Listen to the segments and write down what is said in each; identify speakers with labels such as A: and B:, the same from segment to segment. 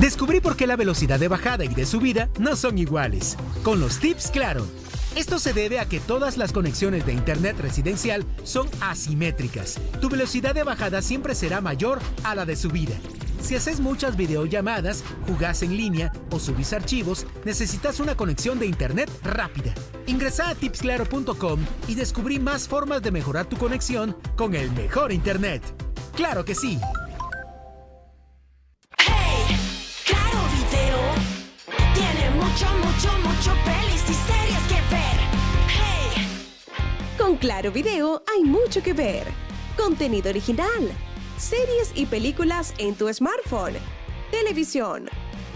A: Descubrí por qué la velocidad de bajada y de subida no son iguales. Con los tips Claro. Esto se debe a que todas las conexiones de Internet residencial son asimétricas. Tu velocidad de bajada siempre será mayor a la de subida. Si haces muchas videollamadas, jugás en línea o subís archivos, necesitas una conexión de Internet rápida. Ingresa a tipsclaro.com y descubrí más formas de mejorar tu conexión con el mejor Internet. ¡Claro que sí!
B: Mucho, mucho, pelis y series que ver. Hey,
C: Con Claro Video hay mucho que ver. Contenido original, series y películas en tu smartphone, televisión,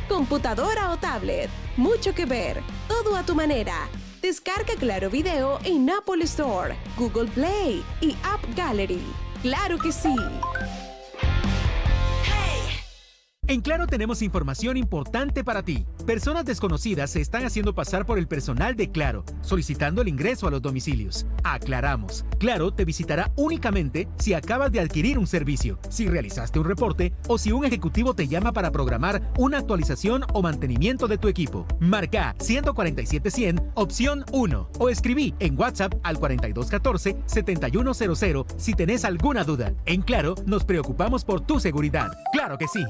C: computadora o tablet. Mucho que ver, todo a tu manera. Descarga Claro Video en Apple Store, Google Play y App Gallery. ¡Claro que sí!
A: En Claro tenemos información importante para ti. Personas desconocidas se están haciendo pasar por el personal de Claro, solicitando el ingreso a los domicilios. Aclaramos, Claro te visitará únicamente si acabas de adquirir un servicio, si realizaste un reporte o si un ejecutivo te llama para programar una actualización o mantenimiento de tu equipo. Marca 147-100, opción 1 o escribí en WhatsApp al 4214-7100 si tenés alguna duda. En Claro nos preocupamos por tu seguridad. ¡Claro que sí!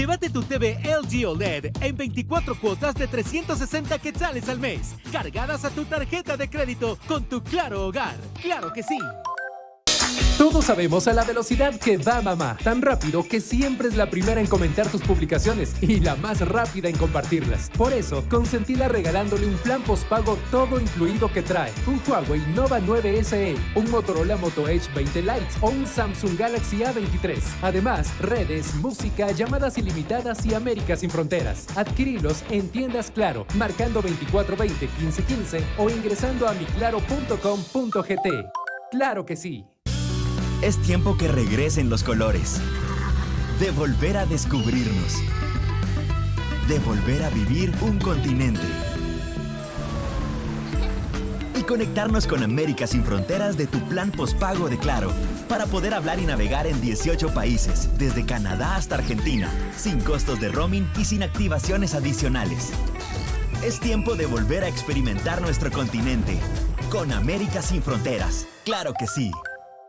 A: Llévate tu TV LG OLED en 24 cuotas de 360 quetzales al mes, cargadas a tu tarjeta de crédito con tu Claro Hogar. ¡Claro que sí!
D: Todos sabemos a la velocidad que va mamá, tan rápido que siempre es la primera en comentar tus publicaciones y la más rápida en compartirlas. Por eso, consentila regalándole un plan postpago todo incluido que trae un Huawei Nova 9 SE, un Motorola Moto Edge 20 Lite o un Samsung Galaxy A23. Además, redes, música, llamadas ilimitadas y América sin fronteras. Adquirilos en tiendas Claro, marcando 2420 1515 o ingresando a miclaro.com.gt. Claro que sí.
E: Es tiempo que regresen los colores. De volver a descubrirnos. De volver a vivir un continente. Y conectarnos con América sin fronteras de tu plan postpago de Claro. Para poder hablar y navegar en 18 países, desde Canadá hasta Argentina, sin costos de roaming y sin activaciones adicionales. Es tiempo de volver a experimentar nuestro continente. Con América sin fronteras. Claro que sí.